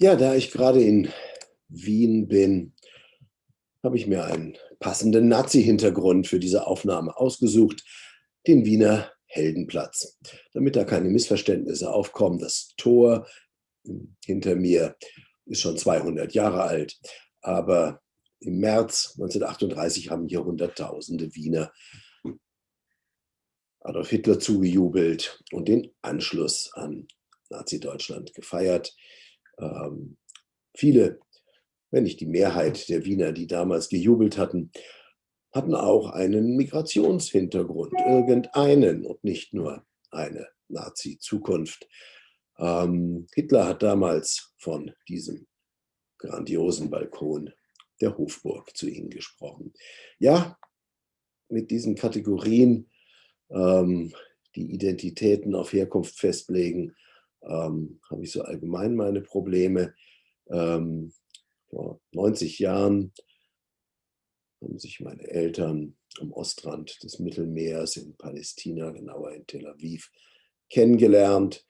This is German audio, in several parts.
Ja, da ich gerade in Wien bin, habe ich mir einen passenden Nazi-Hintergrund für diese Aufnahme ausgesucht, den Wiener Heldenplatz. Damit da keine Missverständnisse aufkommen, das Tor hinter mir ist schon 200 Jahre alt, aber im März 1938 haben hier Hunderttausende Wiener Adolf Hitler zugejubelt und den Anschluss an Nazi-Deutschland gefeiert. Ähm, viele, wenn nicht die Mehrheit der Wiener, die damals gejubelt hatten, hatten auch einen Migrationshintergrund, irgendeinen und nicht nur eine Nazi-Zukunft. Ähm, Hitler hat damals von diesem grandiosen Balkon der Hofburg zu ihnen gesprochen. Ja, mit diesen Kategorien ähm, die Identitäten auf Herkunft festlegen, ähm, habe ich so allgemein meine Probleme. Ähm, vor 90 Jahren haben sich meine Eltern am Ostrand des Mittelmeers in Palästina, genauer in Tel Aviv, kennengelernt.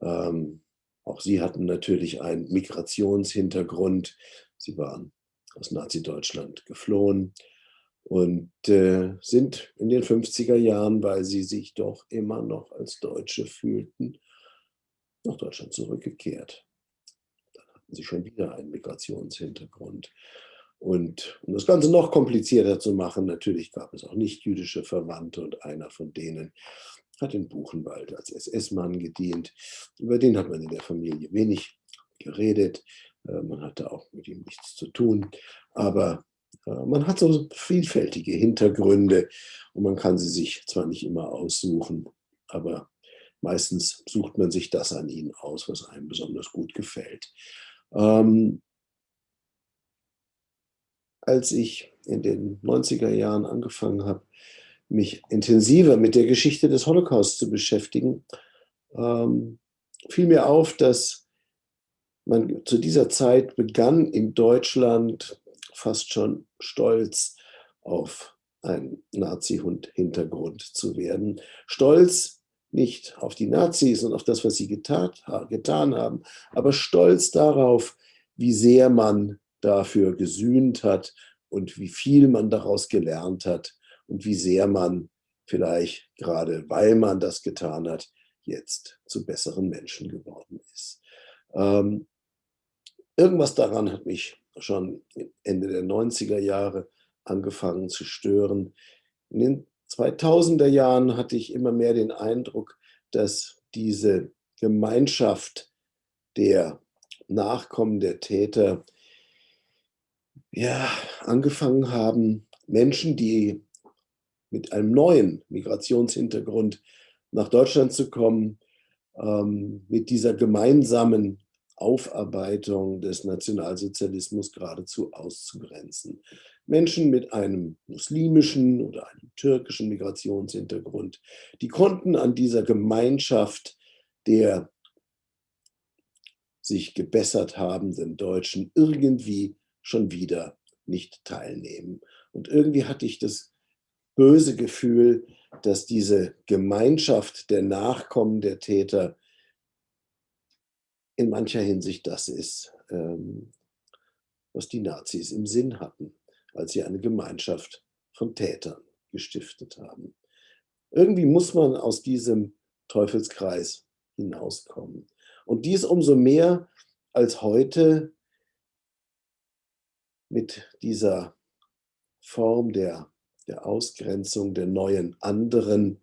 Ähm, auch sie hatten natürlich einen Migrationshintergrund. Sie waren aus Nazi-Deutschland geflohen und äh, sind in den 50er Jahren, weil sie sich doch immer noch als Deutsche fühlten, nach Deutschland zurückgekehrt. Dann hatten sie schon wieder einen Migrationshintergrund. Und um das Ganze noch komplizierter zu machen, natürlich gab es auch nicht-jüdische Verwandte und einer von denen hat in Buchenwald als SS-Mann gedient. Über den hat man in der Familie wenig geredet. Äh, man hatte auch mit ihm nichts zu tun. Aber äh, man hat so vielfältige Hintergründe und man kann sie sich zwar nicht immer aussuchen, aber meistens sucht man sich das an ihnen aus, was einem besonders gut gefällt. Ähm, als ich in den 90er Jahren angefangen habe, mich intensiver mit der Geschichte des Holocaust zu beschäftigen, ähm, fiel mir auf, dass man zu dieser Zeit begann in Deutschland fast schon stolz auf einen Nazi-Hintergrund zu werden. Stolz nicht auf die Nazis und auf das, was sie getat, getan haben, aber stolz darauf, wie sehr man dafür gesühnt hat und wie viel man daraus gelernt hat und wie sehr man vielleicht gerade, weil man das getan hat, jetzt zu besseren Menschen geworden ist. Ähm, irgendwas daran hat mich schon Ende der 90er Jahre angefangen zu stören. In den 2000er Jahren hatte ich immer mehr den Eindruck, dass diese Gemeinschaft der Nachkommen der Täter ja, angefangen haben, Menschen, die mit einem neuen Migrationshintergrund nach Deutschland zu kommen, ähm, mit dieser gemeinsamen Aufarbeitung des Nationalsozialismus geradezu auszugrenzen. Menschen mit einem muslimischen oder einem türkischen Migrationshintergrund, die konnten an dieser Gemeinschaft der sich gebessert habenden Deutschen irgendwie schon wieder nicht teilnehmen. Und irgendwie hatte ich das böse Gefühl, dass diese Gemeinschaft der Nachkommen der Täter in mancher Hinsicht das ist, ähm, was die Nazis im Sinn hatten, als sie eine Gemeinschaft von Tätern gestiftet haben. Irgendwie muss man aus diesem Teufelskreis hinauskommen. Und dies umso mehr, als heute mit dieser Form der, der Ausgrenzung der neuen anderen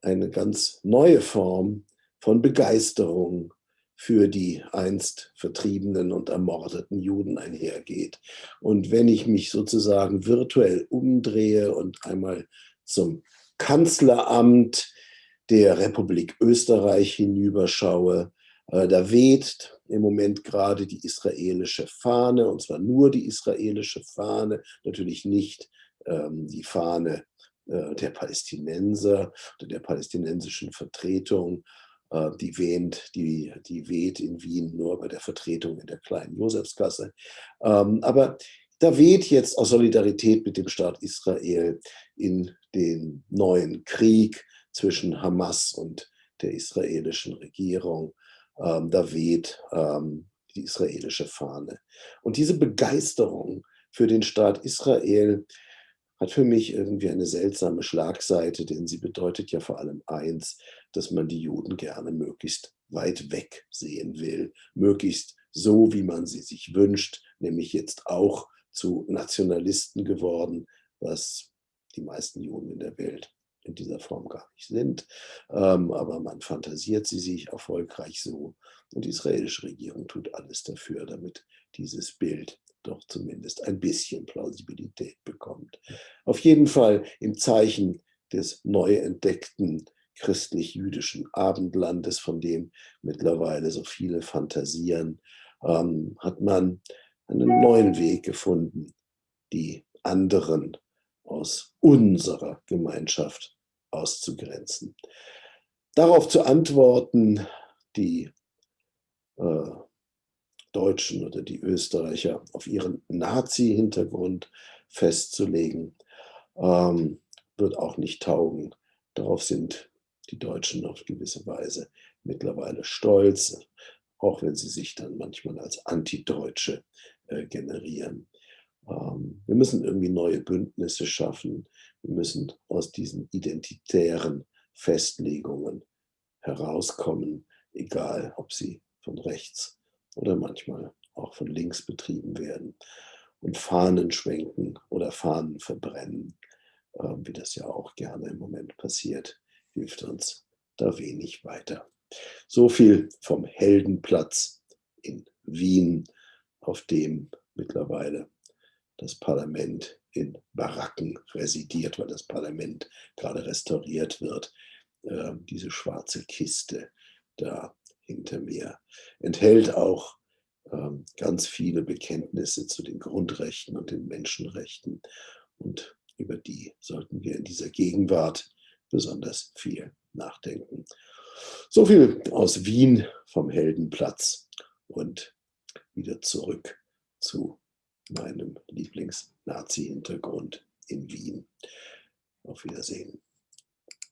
eine ganz neue Form von Begeisterung für die einst vertriebenen und ermordeten Juden einhergeht. Und wenn ich mich sozusagen virtuell umdrehe und einmal zum Kanzleramt der Republik Österreich hinüberschaue, äh, da weht im Moment gerade die israelische Fahne, und zwar nur die israelische Fahne, natürlich nicht ähm, die Fahne äh, der Palästinenser oder der palästinensischen Vertretung, die, weht, die, die weht in Wien nur bei der Vertretung in der kleinen Josefskasse. Ähm, aber da weht jetzt aus Solidarität mit dem Staat Israel in den neuen Krieg zwischen Hamas und der israelischen Regierung. Ähm, da weht ähm, die israelische Fahne. Und diese Begeisterung für den Staat Israel hat für mich irgendwie eine seltsame Schlagseite, denn sie bedeutet ja vor allem eins, dass man die Juden gerne möglichst weit weg sehen will, möglichst so, wie man sie sich wünscht, nämlich jetzt auch zu Nationalisten geworden, was die meisten Juden in der Welt in dieser Form gar nicht sind. Ähm, aber man fantasiert sie sich erfolgreich so. Und die israelische Regierung tut alles dafür, damit dieses Bild doch zumindest ein bisschen Plausibilität bekommt. Auf jeden Fall im Zeichen des neu entdeckten christlich-jüdischen Abendlandes, von dem mittlerweile so viele fantasieren, ähm, hat man einen neuen Weg gefunden, die anderen aus unserer Gemeinschaft auszugrenzen. Darauf zu antworten, die äh, Deutschen oder die Österreicher auf ihren Nazi-Hintergrund festzulegen, ähm, wird auch nicht taugen. Darauf sind die Deutschen auf gewisse Weise mittlerweile stolz, auch wenn sie sich dann manchmal als Antideutsche äh, generieren. Ähm, wir müssen irgendwie neue Bündnisse schaffen. Wir müssen aus diesen identitären Festlegungen herauskommen, egal ob sie von rechts oder manchmal auch von links betrieben werden. Und Fahnen schwenken oder Fahnen verbrennen, ähm, wie das ja auch gerne im Moment passiert, hilft uns da wenig weiter. So viel vom Heldenplatz in Wien, auf dem mittlerweile das Parlament in Baracken residiert, weil das Parlament gerade restauriert wird. Äh, diese schwarze Kiste da hinter mir enthält auch äh, ganz viele Bekenntnisse zu den Grundrechten und den Menschenrechten. Und über die sollten wir in dieser Gegenwart besonders viel nachdenken. So viel aus Wien vom Heldenplatz und wieder zurück zu meinem Lieblings-Nazi-Hintergrund in Wien. Auf Wiedersehen.